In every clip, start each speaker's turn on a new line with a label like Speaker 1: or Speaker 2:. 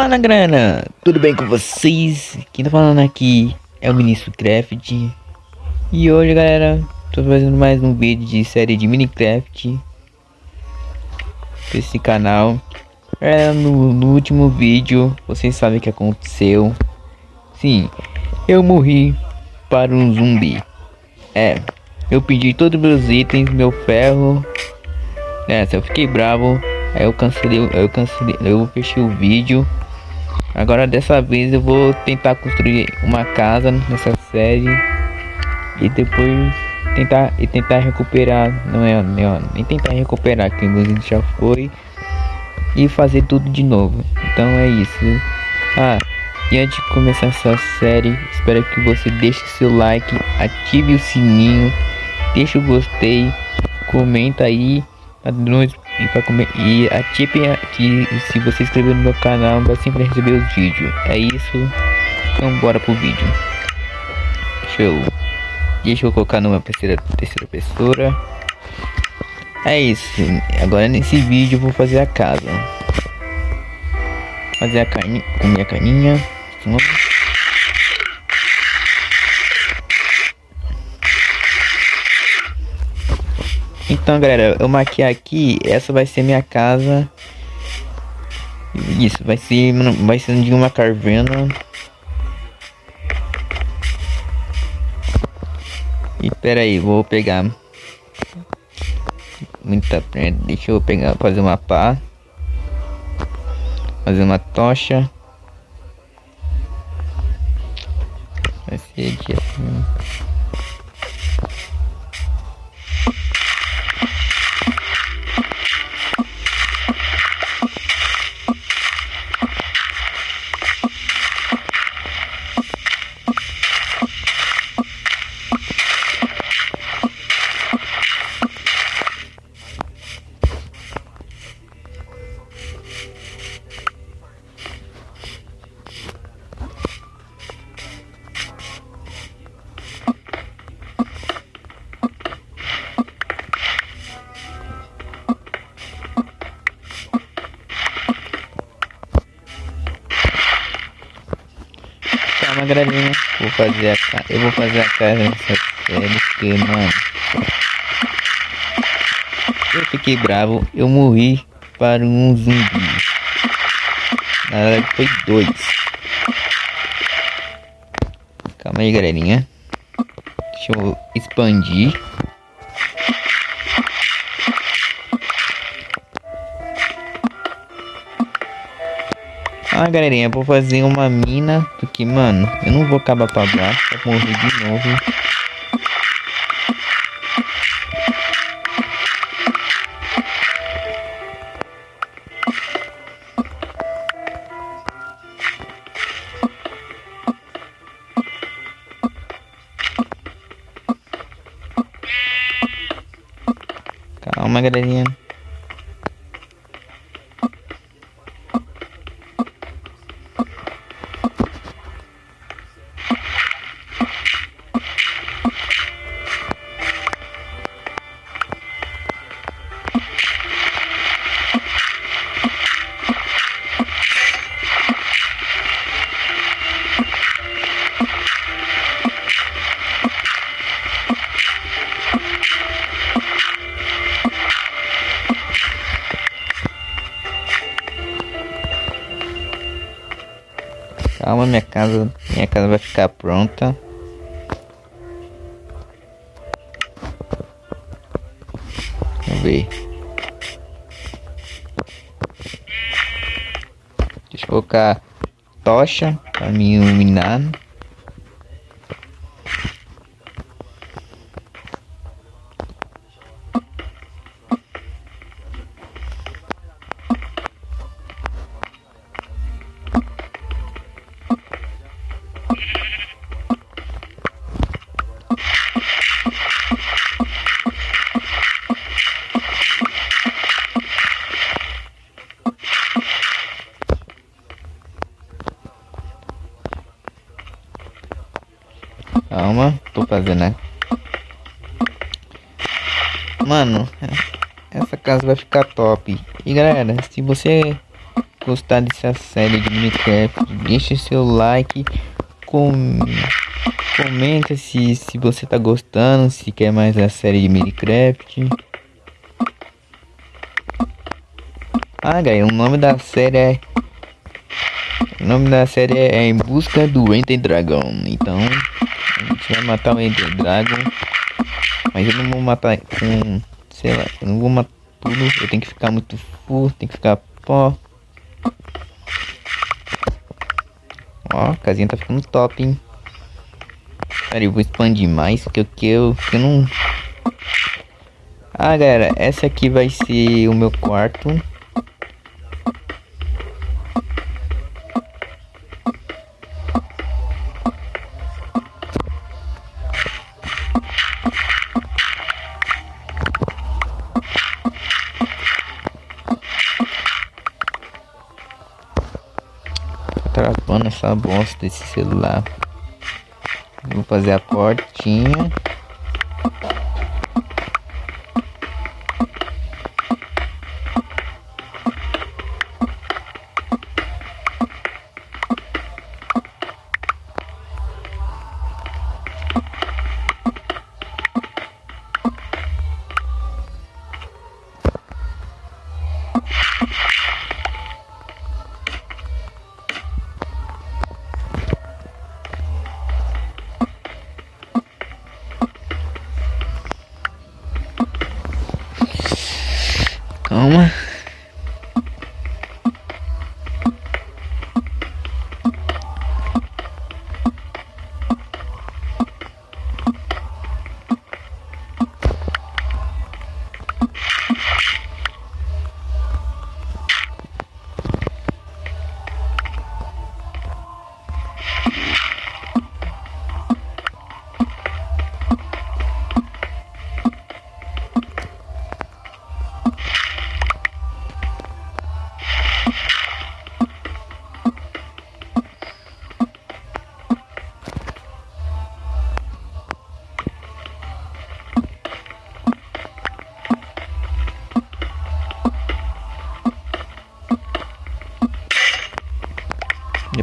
Speaker 1: Fala grana, tudo bem com vocês? Quem tá falando aqui é o Ministro Craft. E hoje galera, tô fazendo mais um vídeo de série de Minecraft esse canal. É, no, no último vídeo, vocês sabem o que aconteceu. Sim, eu morri para um zumbi. É, eu pedi todos meus itens, meu ferro. Nessa, eu fiquei bravo. Aí eu cancelei, eu cancelei, eu fechei o vídeo. Agora dessa vez eu vou tentar construir uma casa nessa série e depois tentar e tentar recuperar, não é, não, nem tentar recuperar que o já foi e fazer tudo de novo. Então é isso. Ah, e antes de começar essa série, espero que você deixe seu like, ative o sininho, deixe o gostei, comenta aí e para comer? E ative aqui se você inscrever no meu canal vai sempre receber os vídeos. É isso. Então bora pro vídeo. Show deixa eu colocar numa terceira terceira pessoa. É isso. Agora nesse vídeo eu vou fazer a casa. Fazer a carne com minha carninha Então, galera, eu marquei aqui, essa vai ser minha casa. Isso, vai ser, vai ser de uma caverna. E pera aí, vou pegar muita prenda. Deixa eu pegar, fazer uma pá. Fazer uma tocha. Vai ser de assim. Calma, galerinha. Vou fazer a casa. Eu vou fazer a casa nessa série porque, mano. Eu fiquei bravo. Eu morri para um zumbi. Na verdade foi dois. Calma aí, galerinha. Deixa eu expandir. Ah, galerinha, vou fazer uma mina, porque, mano, eu não vou acabar pra baixo, pra morrer de novo. Calma, galerinha. Calma, minha casa, minha casa vai ficar pronta. Vamos ver. Deixa eu colocar tocha para me iluminar. Fazendo, né? Mano, essa casa vai ficar top. E galera, se você gostar dessa série de Minecraft, deixe seu like, com... comenta se, se você tá gostando, se quer mais a série de Minecraft. Ah, galera, o nome da série é... O nome da série é Em Busca do Enter Dragon. Então, a gente vai matar o Enter Dragon. Mas eu não vou matar com... Sei lá, eu não vou matar tudo. Eu tenho que ficar muito full, tem que ficar pó. Ó, a casinha tá ficando top, hein? Pera, eu vou expandir mais, que eu, que eu, que eu não... Ah, galera, essa aqui vai ser o meu quarto. Travando essa bosta desse celular. Vou fazer a portinha.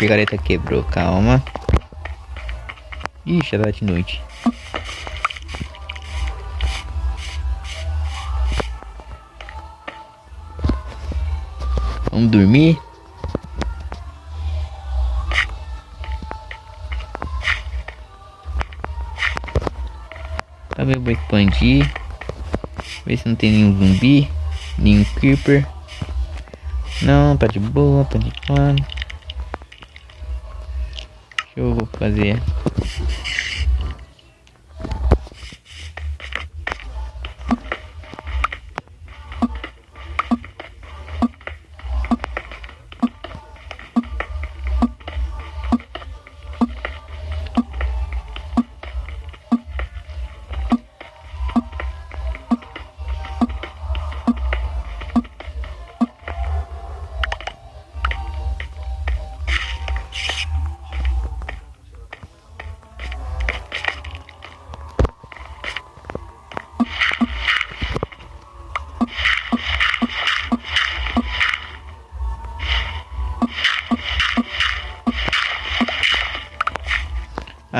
Speaker 1: Picareta quebrou, calma. Ixi, já tá de noite. Vamos dormir? Tá vendo? Vou expandir. Ver se não tem nenhum zumbi. Nenhum creeper. Não, tá de boa, tá de que eu vou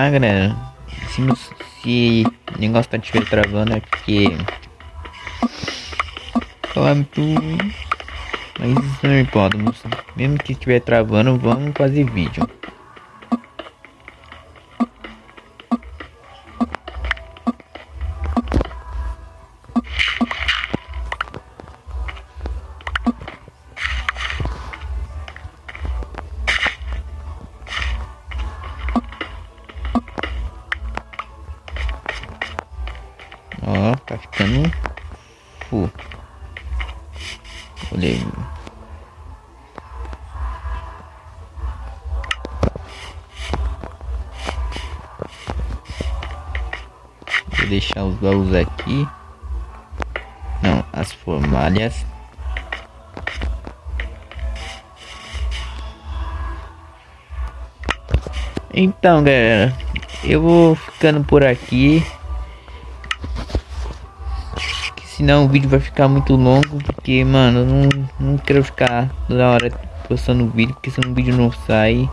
Speaker 1: Ah, galera, se, se o negócio tá estiver travando é porque falar muito mas não importa, mesmo que estiver travando, vamos fazer vídeo. Tá full. Olha aí. Vou deixar os baús aqui. Não, as formalhas. Então, galera, eu vou ficando por aqui senão o vídeo vai ficar muito longo, porque, mano, não, não quero ficar toda hora postando vídeo, porque senão o vídeo não sai.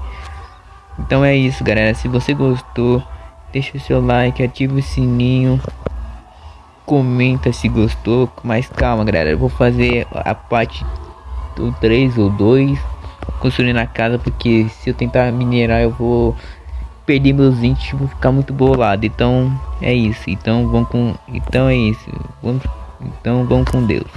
Speaker 1: Então é isso, galera. Se você gostou, deixa o seu like, ativa o sininho. Comenta se gostou. Mas calma, galera. Eu vou fazer a parte do 3 ou 2 construindo a casa. Porque se eu tentar minerar, eu vou perder meus índios vou ficar muito bolado. Então é isso. Então vamos com. Então é isso. Vamos. Então vamos com Deus.